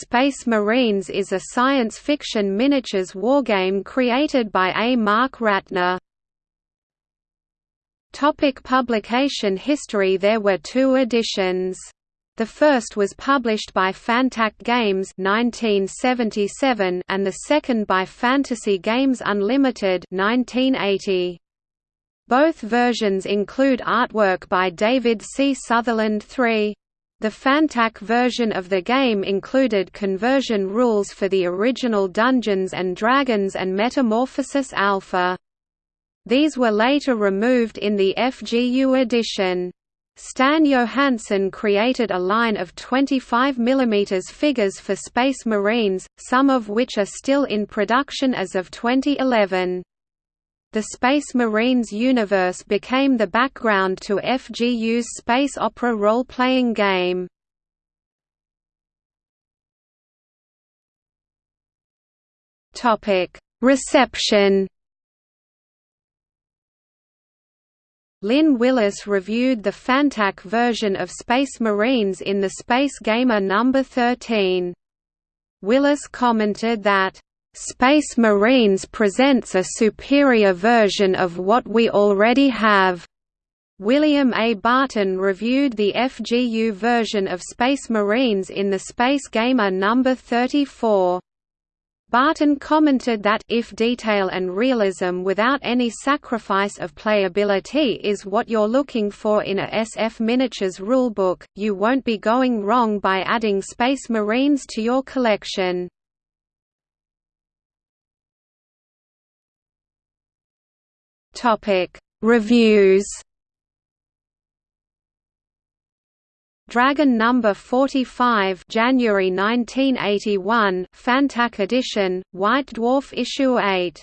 Space Marines is a science fiction miniatures wargame created by A. Mark Ratner. Topic publication history There were two editions. The first was published by Fantac Games 1977 and the second by Fantasy Games Unlimited 1980. Both versions include artwork by David C. Sutherland III. The Fantac version of the game included conversion rules for the original Dungeons & Dragons and Metamorphosis Alpha. These were later removed in the FGU edition. Stan Johansen created a line of 25 mm figures for Space Marines, some of which are still in production as of 2011. The Space Marines universe became the background to FGU's space opera role-playing game. Reception Lynn Willis reviewed the Fantac version of Space Marines in the Space Gamer No. 13. Willis commented that Space Marines presents a superior version of what we already have. William A. Barton reviewed the FGU version of Space Marines in the Space Gamer No. 34. Barton commented that if detail and realism without any sacrifice of playability is what you're looking for in a SF Miniatures rulebook, you won't be going wrong by adding Space Marines to your collection. Topic. Reviews Dragon number 45 January 1981 Fantac edition White Dwarf issue 8